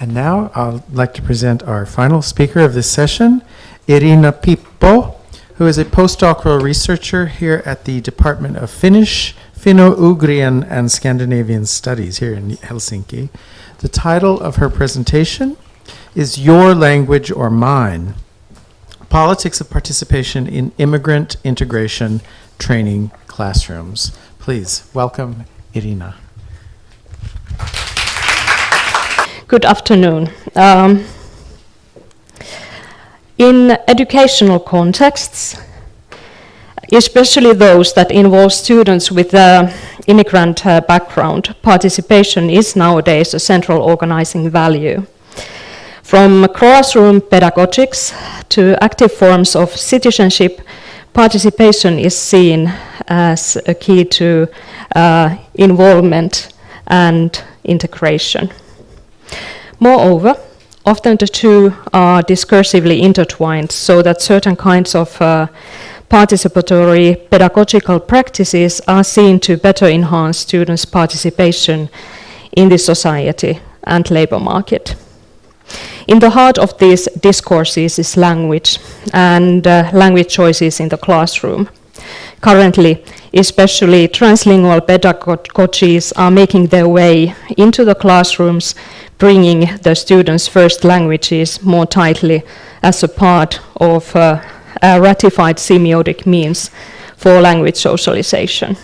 And now I'd like to present our final speaker of this session, Irina Piippo, who is a postdoctoral researcher here at the Department of Finnish, Finno-Ugrian and Scandinavian Studies here in Helsinki. The title of her presentation is Your Language or Mine, Politics of Participation in Immigrant Integration Training Classrooms. Please welcome Irina. Good afternoon. Um, in educational contexts, especially those that involve students with uh, immigrant uh, background, participation is nowadays a central organizing value. From classroom pedagogics to active forms of citizenship, participation is seen as a key to uh, involvement and integration. Moreover, often the two are discursively intertwined so that certain kinds of uh, participatory pedagogical practices are seen to better enhance students' participation in the society and labor market. In the heart of these discourses is language and uh, language choices in the classroom. Currently, especially translingual pedagogies are making their way into the classrooms bringing the students' first languages more tightly as a part of uh, a ratified semiotic means for language socialization.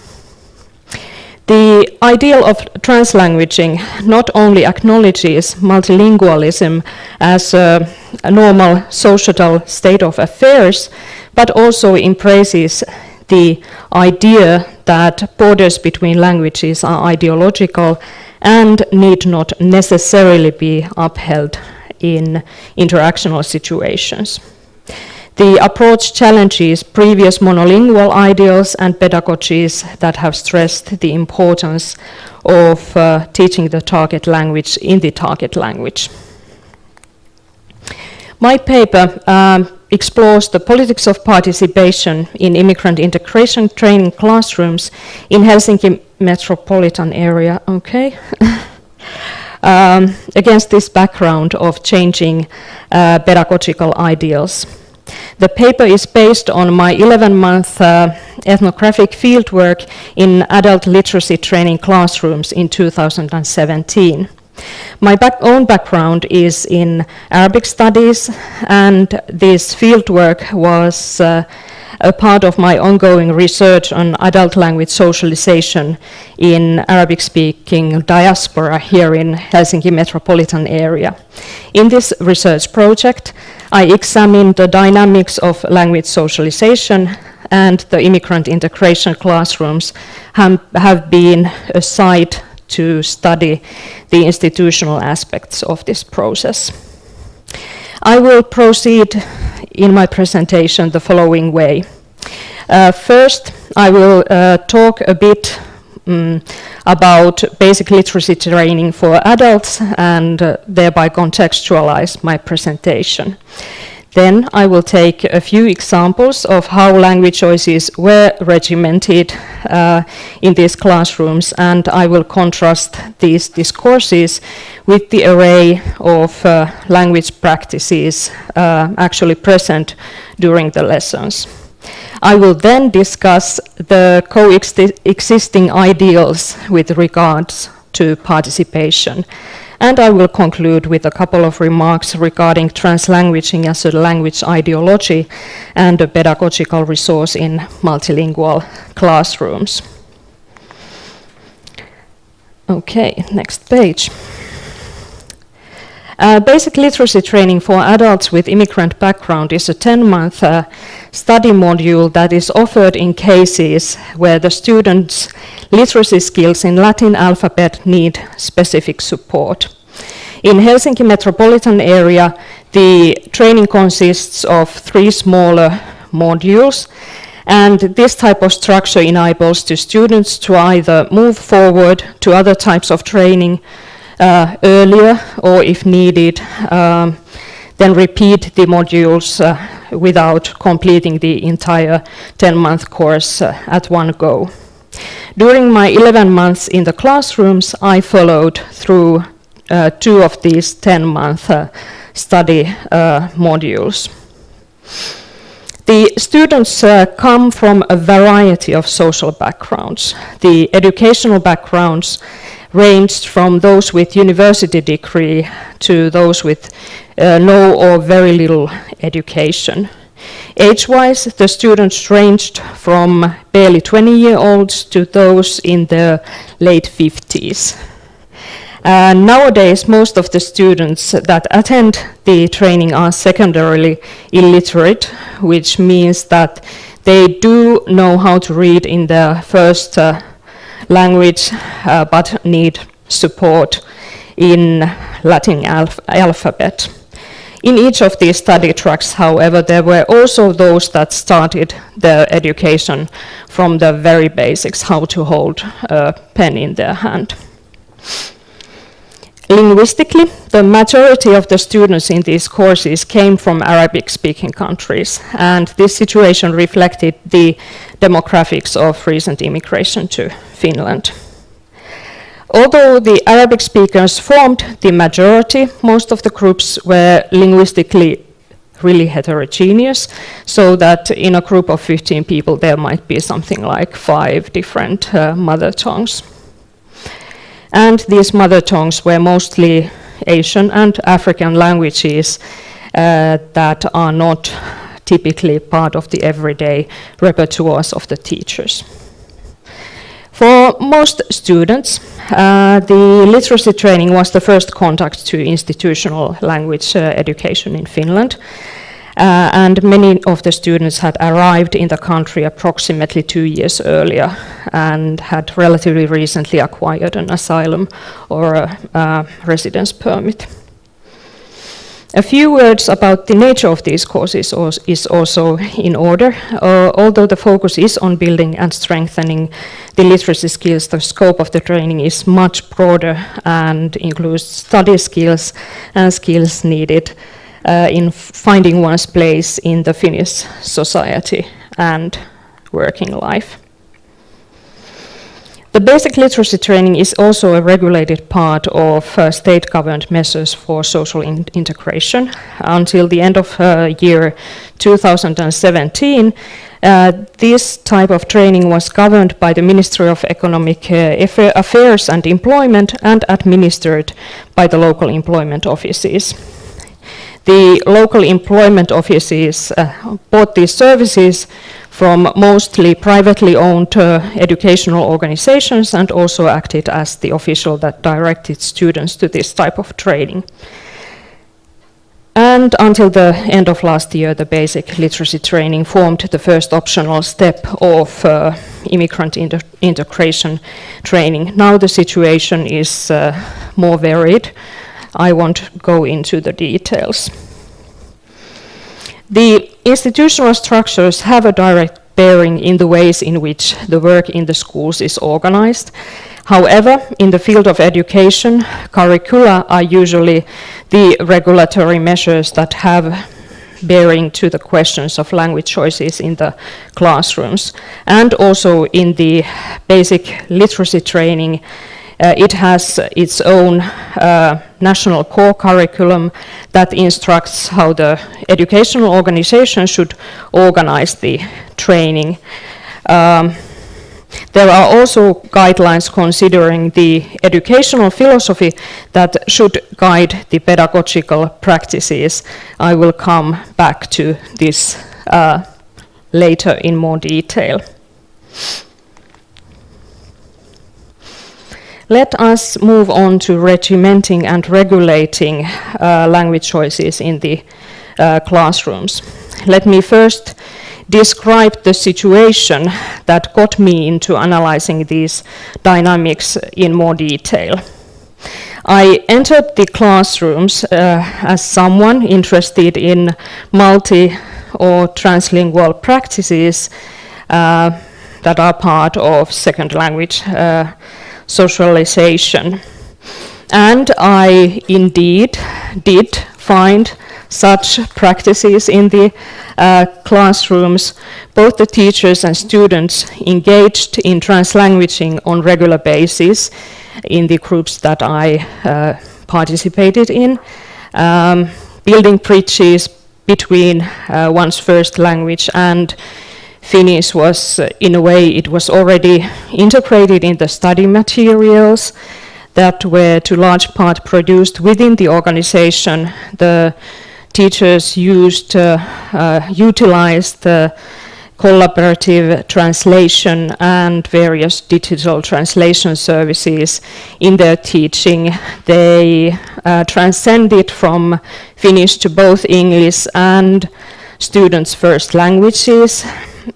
The ideal of translanguaging not only acknowledges multilingualism as a, a normal societal state of affairs, but also embraces the idea that borders between languages are ideological and need not necessarily be upheld in interactional situations. The approach challenges previous monolingual ideals and pedagogies that have stressed the importance of uh, teaching the target language in the target language. My paper um, explores the politics of participation in immigrant integration training classrooms in Helsinki metropolitan area, okay? um, against this background of changing uh, pedagogical ideals. The paper is based on my 11-month uh, ethnographic fieldwork in adult literacy training classrooms in 2017. My back own background is in Arabic studies, and this fieldwork was uh, a part of my ongoing research on adult language socialization in Arabic-speaking diaspora here in Helsinki metropolitan area. In this research project, I examined the dynamics of language socialization and the immigrant integration classrooms have, have been a site to study the institutional aspects of this process. I will proceed in my presentation the following way. Uh, first, I will uh, talk a bit um, about basic literacy training for adults and uh, thereby contextualize my presentation. Then I will take a few examples of how language choices were regimented uh, in these classrooms, and I will contrast these discourses with the array of uh, language practices uh, actually present during the lessons. I will then discuss the coexisting ideals with regards to participation and I will conclude with a couple of remarks regarding translanguaging as a language ideology and a pedagogical resource in multilingual classrooms. Okay, next page. Uh, basic literacy training for adults with immigrant background is a 10-month uh, study module that is offered in cases where the students' literacy skills in Latin alphabet need specific support. In Helsinki metropolitan area, the training consists of three smaller modules, and this type of structure enables the students to either move forward to other types of training uh, earlier or if needed, um, then repeat the modules uh, without completing the entire 10-month course uh, at one go. During my 11 months in the classrooms, I followed through two of these 10-month uh, study uh, modules. The students uh, come from a variety of social backgrounds. The educational backgrounds ranged from those with university degree to those with uh, no or very little education. Age-wise, the students ranged from barely 20-year-olds to those in their late 50s. Uh, nowadays, most of the students that attend the training are secondarily illiterate, which means that they do know how to read in their first uh, language, uh, but need support in Latin alph alphabet. In each of these study tracks, however, there were also those that started their education from the very basics, how to hold a pen in their hand. Linguistically, the majority of the students in these courses came from Arabic-speaking countries, and this situation reflected the demographics of recent immigration to Finland. Although the Arabic speakers formed the majority, most of the groups were linguistically really heterogeneous, so that in a group of 15 people there might be something like five different uh, mother tongues. And these mother tongues were mostly Asian and African languages uh, that are not typically part of the everyday repertoires of the teachers. For most students, uh, the literacy training was the first contact to institutional language uh, education in Finland. Uh, and many of the students had arrived in the country approximately two years earlier and had relatively recently acquired an asylum or a, a residence permit. A few words about the nature of these courses is also in order. Uh, although the focus is on building and strengthening the literacy skills, the scope of the training is much broader and includes study skills and skills needed in finding one's place in the Finnish society and working life. The basic literacy training is also a regulated part of uh, state-governed measures for social in integration. Until the end of uh, year 2017, uh, this type of training was governed by the Ministry of Economic uh, Affairs and Employment and administered by the local employment offices. The local employment offices uh, bought these services from mostly privately owned uh, educational organizations and also acted as the official that directed students to this type of training. And until the end of last year, the basic literacy training formed the first optional step of uh, immigrant inter integration training. Now the situation is uh, more varied. I won't go into the details. The institutional structures have a direct bearing in the ways in which the work in the schools is organized. However, in the field of education, curricula are usually the regulatory measures that have bearing to the questions of language choices in the classrooms. And also in the basic literacy training, it has its own uh, national core curriculum that instructs how the educational organization should organize the training. Um, there are also guidelines considering the educational philosophy that should guide the pedagogical practices. I will come back to this uh, later in more detail. Let us move on to regimenting and regulating uh, language choices in the uh, classrooms. Let me first describe the situation that got me into analyzing these dynamics in more detail. I entered the classrooms uh, as someone interested in multi or translingual practices uh, that are part of second language uh, socialization. And I indeed did find such practices in the uh, classrooms. Both the teachers and students engaged in translanguaging on regular basis in the groups that I uh, participated in, um, building bridges between uh, one's first language and Finnish was, uh, in a way, it was already integrated in the study materials that were to large part produced within the organization. The teachers used, uh, uh, utilized the collaborative translation and various digital translation services in their teaching. They uh, transcended from Finnish to both English and students' first languages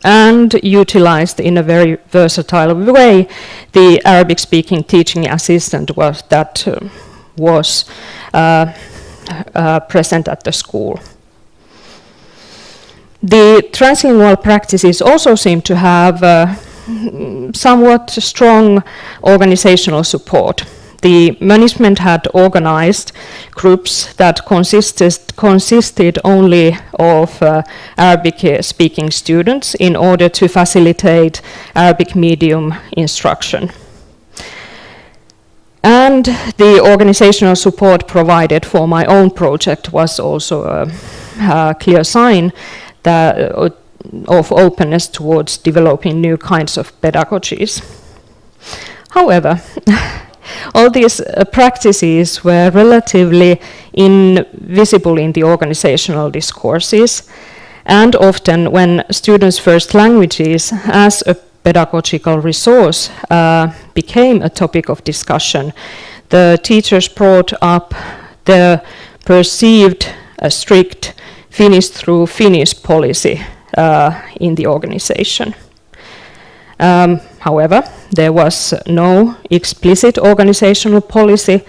and utilized in a very versatile way the Arabic speaking teaching assistant was, that uh, was uh, uh, present at the school. The translingual practices also seem to have uh, somewhat strong organizational support the management had organized groups that consisted, consisted only of uh, Arabic speaking students in order to facilitate Arabic medium instruction. And the organizational support provided for my own project was also a, a clear sign that, uh, of openness towards developing new kinds of pedagogies. However, all these uh, practices were relatively invisible in the organizational discourses, and often when students' first languages as a pedagogical resource uh, became a topic of discussion, the teachers brought up the perceived uh, strict Finnish through Finnish policy uh, in the organization. Um, however, there was no explicit organizational policy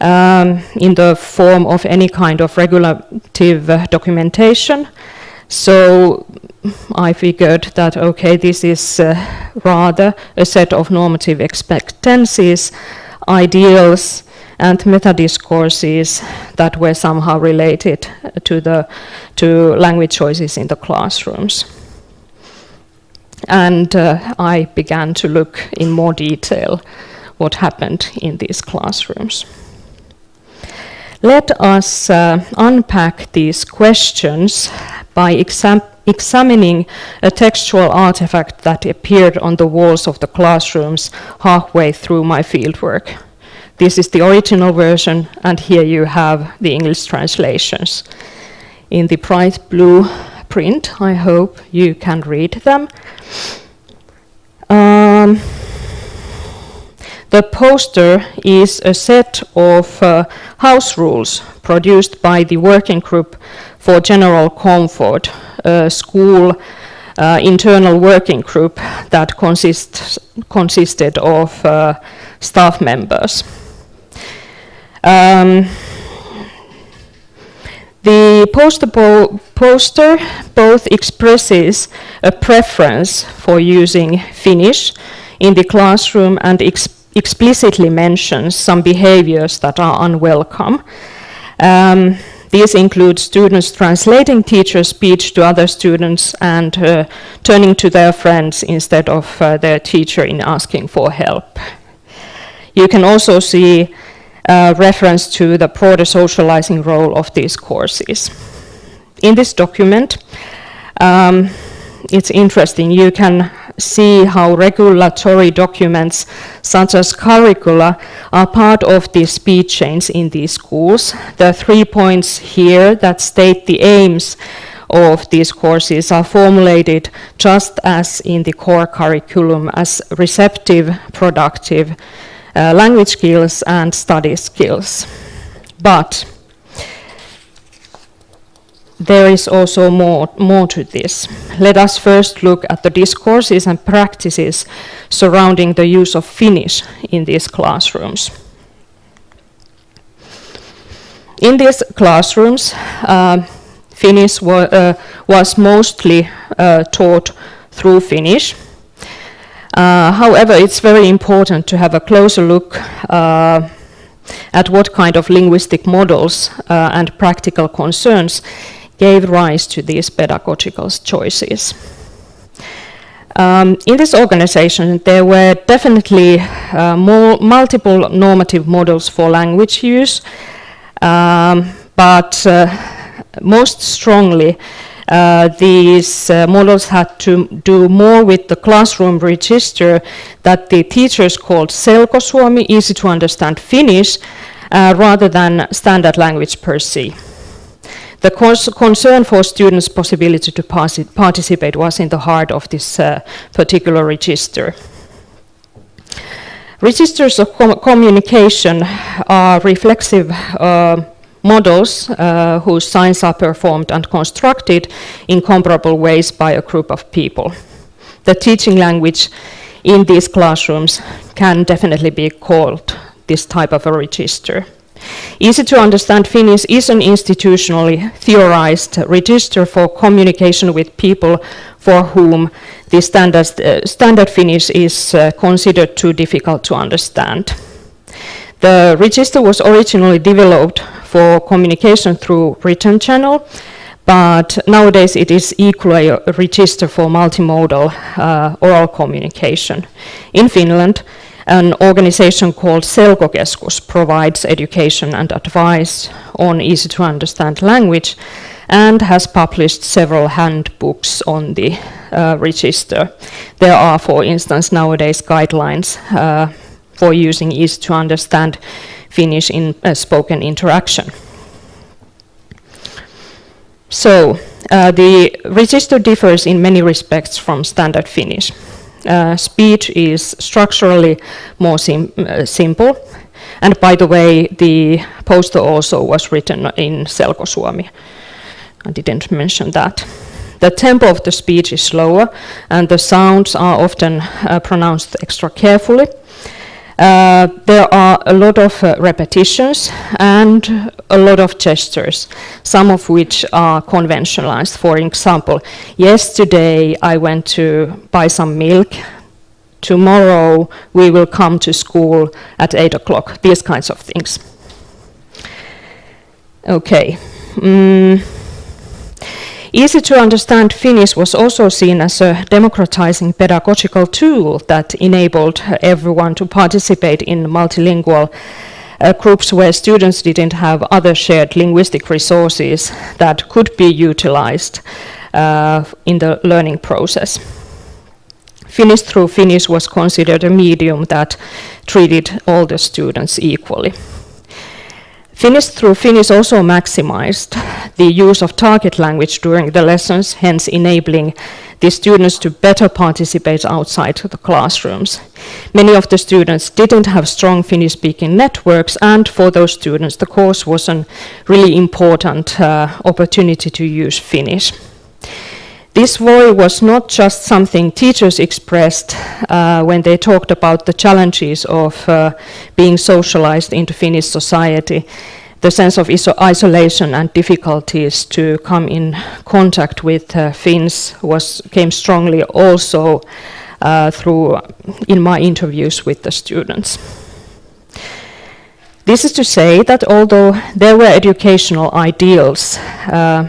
um, in the form of any kind of regulative uh, documentation. So I figured that, okay, this is uh, rather a set of normative expectancies, ideals, and meta-discourses that were somehow related to, the, to language choices in the classrooms and uh, I began to look in more detail what happened in these classrooms. Let us uh, unpack these questions by exam examining a textual artifact that appeared on the walls of the classrooms halfway through my fieldwork. This is the original version, and here you have the English translations. In the bright blue print, I hope you can read them. Um, the poster is a set of uh, house rules produced by the Working Group for General Comfort, a school uh, internal working group that consists, consisted of uh, staff members. Um, the poster, poster both expresses a preference for using Finnish in the classroom and ex explicitly mentions some behaviors that are unwelcome. Um, these include students translating teacher speech to other students and uh, turning to their friends instead of uh, their teacher in asking for help. You can also see uh, reference to the broader socializing role of these courses. In this document, um, it's interesting, you can see how regulatory documents such as curricula are part of the speech chains in these schools. The three points here that state the aims of these courses are formulated just as in the core curriculum as receptive, productive, uh, language skills and study skills. But there is also more, more to this. Let us first look at the discourses and practices surrounding the use of Finnish in these classrooms. In these classrooms, uh, Finnish wa uh, was mostly uh, taught through Finnish, uh, however, it's very important to have a closer look uh, at what kind of linguistic models uh, and practical concerns gave rise to these pedagogical choices. Um, in this organization, there were definitely uh, multiple normative models for language use, um, but uh, most strongly, uh, these uh, models had to do more with the classroom register that the teachers called Selkosuomi, easy to understand Finnish, uh, rather than standard language per se. The concern for students' possibility to participate was in the heart of this uh, particular register. Registers of com communication are reflexive uh, models uh, whose signs are performed and constructed in comparable ways by a group of people. The teaching language in these classrooms can definitely be called this type of a register. Easy to understand Finnish is an institutionally theorized register for communication with people for whom the standard, uh, standard Finnish is uh, considered too difficult to understand. The register was originally developed for communication through written channel, but nowadays it is equally a register for multimodal uh, oral communication. In Finland, an organization called Selkokeskus provides education and advice on easy to understand language and has published several handbooks on the uh, register. There are, for instance, nowadays guidelines uh, for using easy to understand Finnish in uh, spoken interaction. So, uh, the register differs in many respects from standard Finnish. Uh, speech is structurally more sim uh, simple. And by the way, the poster also was written in Selkosuomi. I didn't mention that. The tempo of the speech is slower, and the sounds are often uh, pronounced extra carefully. Uh, there are a lot of uh, repetitions and a lot of gestures, some of which are conventionalized. For example, yesterday I went to buy some milk. Tomorrow we will come to school at 8 o'clock, these kinds of things. Okay. Mm. Easy to understand Finnish was also seen as a democratizing pedagogical tool that enabled everyone to participate in multilingual uh, groups where students didn't have other shared linguistic resources that could be utilized uh, in the learning process. Finnish through Finnish was considered a medium that treated all the students equally. Finnish through Finnish also maximized the use of target language during the lessons, hence enabling the students to better participate outside the classrooms. Many of the students didn't have strong Finnish-speaking networks, and for those students, the course was a really important uh, opportunity to use Finnish. This worry was not just something teachers expressed uh, when they talked about the challenges of uh, being socialized into Finnish society. The sense of iso isolation and difficulties to come in contact with uh, Finns was came strongly also uh, through in my interviews with the students. This is to say that although there were educational ideals uh,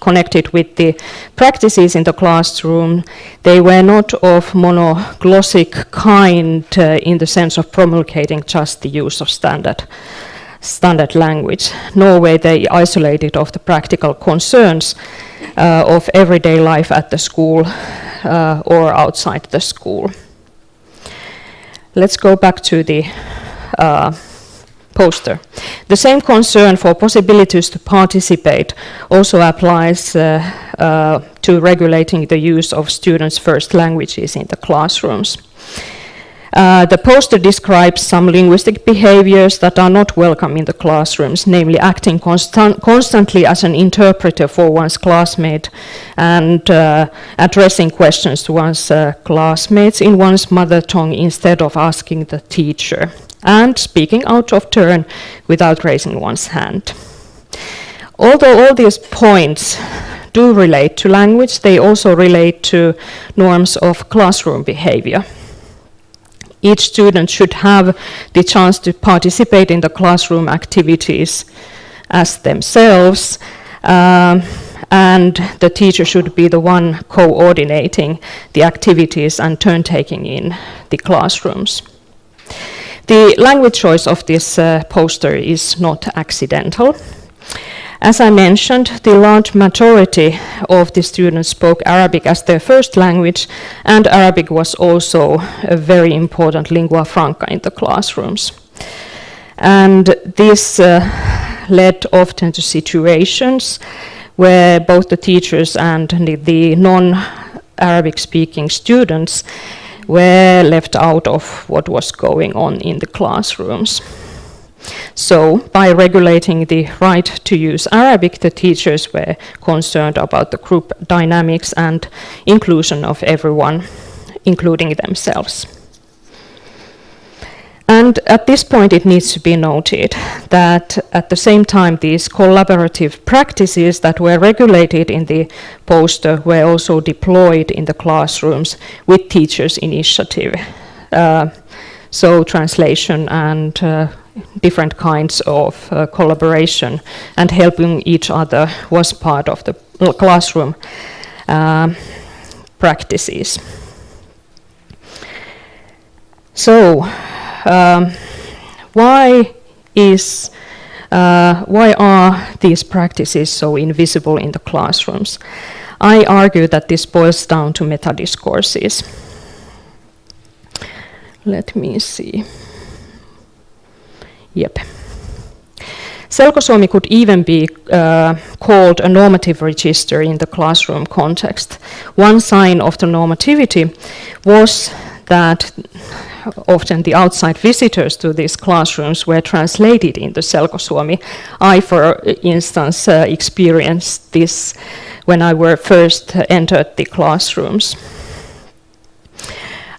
connected with the practices in the classroom, they were not of monoglossic kind uh, in the sense of promulgating just the use of standard standard language, nor were they isolated of the practical concerns uh, of everyday life at the school uh, or outside the school. Let's go back to the uh, poster. The same concern for possibilities to participate also applies uh, uh, to regulating the use of students' first languages in the classrooms. Uh, the poster describes some linguistic behaviors that are not welcome in the classrooms, namely acting constant, constantly as an interpreter for one's classmate and uh, addressing questions to one's uh, classmates in one's mother tongue instead of asking the teacher and speaking out of turn without raising one's hand. Although all these points do relate to language, they also relate to norms of classroom behavior. Each student should have the chance to participate in the classroom activities as themselves. Um, and the teacher should be the one coordinating the activities and turn taking in the classrooms. The language choice of this uh, poster is not accidental. As I mentioned, the large majority of the students spoke Arabic as their first language, and Arabic was also a very important lingua franca in the classrooms. And this uh, led often to situations where both the teachers and the, the non-Arabic speaking students were left out of what was going on in the classrooms. So, by regulating the right to use Arabic, the teachers were concerned about the group dynamics and inclusion of everyone, including themselves. And at this point, it needs to be noted that at the same time, these collaborative practices that were regulated in the poster were also deployed in the classrooms with teachers' initiative. Uh, so, translation and uh, different kinds of uh, collaboration and helping each other was part of the classroom uh, practices. So, um, why is uh, why are these practices so invisible in the classrooms? I argue that this boils down to meta discourses. Let me see. Yep. Selkosuomi could even be uh, called a normative register in the classroom context. One sign of the normativity was that often the outside visitors to these classrooms were translated into Selkosuomi. I, for instance, uh, experienced this when I were first entered the classrooms.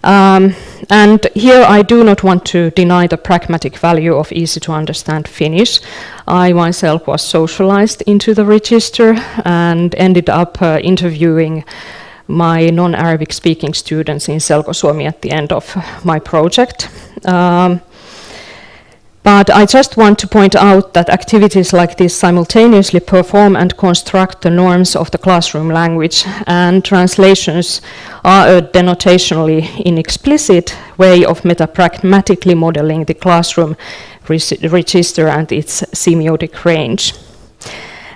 Um, and here I do not want to deny the pragmatic value of easy to understand Finnish. I myself was socialized into the register and ended up uh, interviewing my non-Arabic speaking students in Selkosuomi at the end of my project. Um, but I just want to point out that activities like this simultaneously perform and construct the norms of the classroom language, and translations are a denotationally inexplicit way of metapragmatically modeling the classroom register and its semiotic range.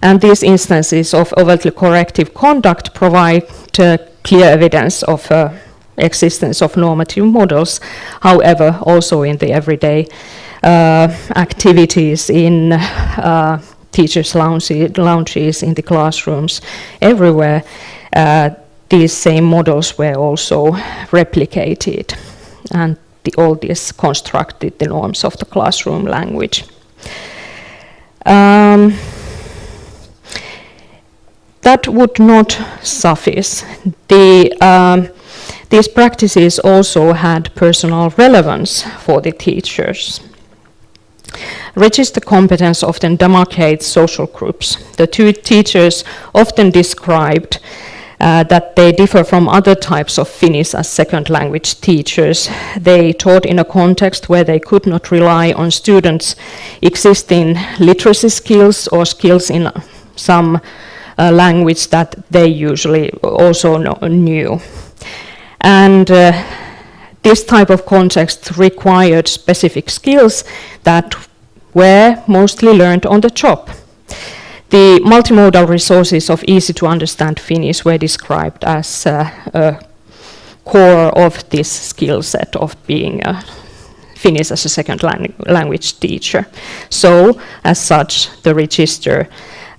And these instances of overtly corrective conduct provide uh, clear evidence of uh, existence of normative models, however, also in the everyday uh, activities in uh, teachers' lounges, in the classrooms, everywhere, uh, these same models were also replicated. And the, all this constructed the norms of the classroom language. Um, that would not suffice. The um, these practices also had personal relevance for the teachers. Register competence often demarcates social groups. The two teachers often described uh, that they differ from other types of Finnish as second language teachers. They taught in a context where they could not rely on students' existing literacy skills or skills in some uh, language that they usually also know, knew. And uh, this type of context required specific skills that were mostly learned on the job. The multimodal resources of easy to understand Finnish were described as uh, a core of this skill set of being a Finnish as a second lang language teacher. So, as such, the register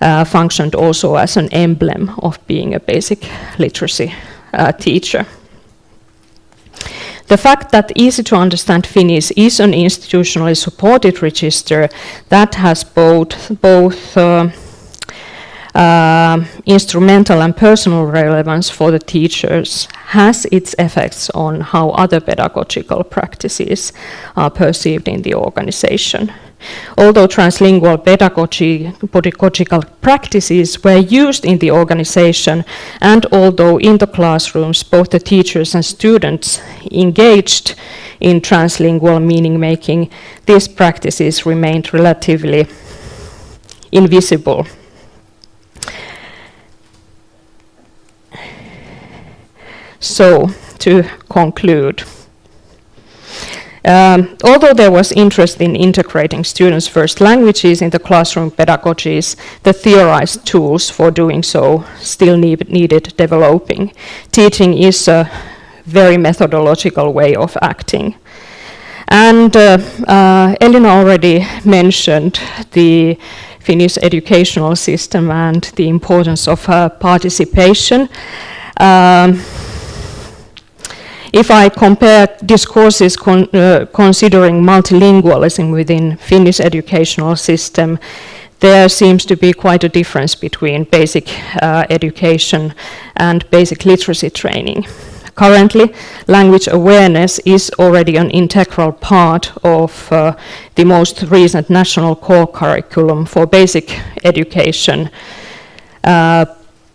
uh, functioned also as an emblem of being a basic literacy uh, teacher. The fact that easy to understand Finnish is an institutionally supported register that has both, both uh, uh, instrumental and personal relevance for the teachers has its effects on how other pedagogical practices are perceived in the organization. Although translingual pedagogy, pedagogical practices were used in the organization, and although in the classrooms both the teachers and students engaged in translingual meaning making, these practices remained relatively invisible. So, to conclude, um, although there was interest in integrating students' first languages in the classroom pedagogies, the theorized tools for doing so still need, needed developing. Teaching is a very methodological way of acting. And uh, uh, Elina already mentioned the Finnish educational system and the importance of uh, participation. Um, if I compare discourses con uh, considering multilingualism within Finnish educational system, there seems to be quite a difference between basic uh, education and basic literacy training. Currently, language awareness is already an integral part of uh, the most recent national core curriculum for basic education. Uh,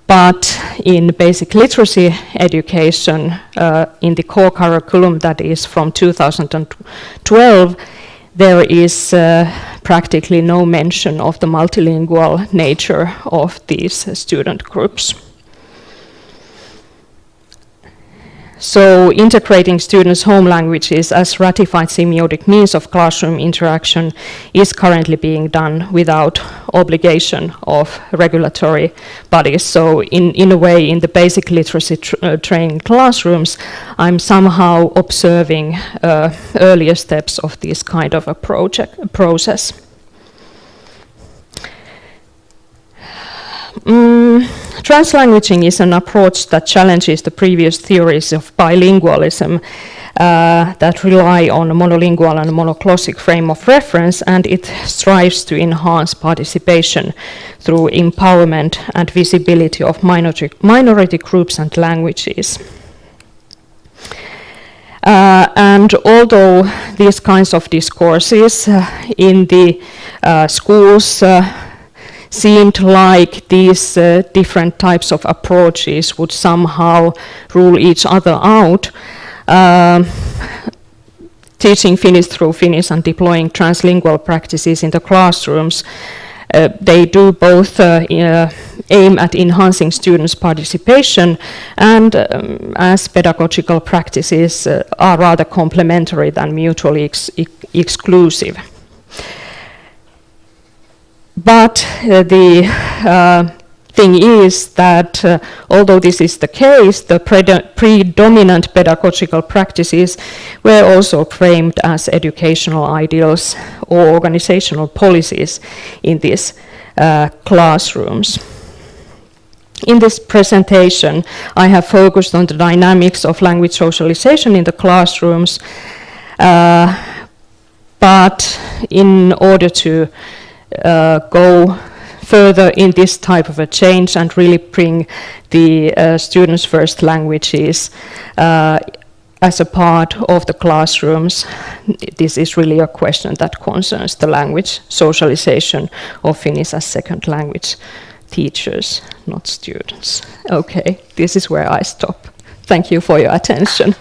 but in basic literacy education, uh, in the core curriculum that is from 2012, there is uh, practically no mention of the multilingual nature of these student groups. So integrating students' home languages as ratified semiotic means of classroom interaction is currently being done without obligation of regulatory bodies. So in, in a way, in the basic literacy tr uh, training classrooms, I'm somehow observing uh, earlier steps of this kind of a project, process. Mm, translanguaging is an approach that challenges the previous theories of bilingualism uh, that rely on a monolingual and monoglossic frame of reference, and it strives to enhance participation through empowerment and visibility of minority, minority groups and languages. Uh, and although these kinds of discourses uh, in the uh, schools uh, seemed like these uh, different types of approaches would somehow rule each other out. Um, teaching Finnish through Finnish and deploying translingual practices in the classrooms, uh, they do both uh, uh aim at enhancing students' participation and um, as pedagogical practices uh, are rather complementary than mutually ex exclusive. But uh, the uh, thing is that uh, although this is the case, the predominant pedagogical practices were also framed as educational ideals or organizational policies in these uh, classrooms. In this presentation, I have focused on the dynamics of language socialization in the classrooms, uh, but in order to go further in this type of a change and really bring the uh, students' first languages uh, as a part of the classrooms. This is really a question that concerns the language socialization of Finnish as second language teachers, not students. Okay, this is where I stop. Thank you for your attention.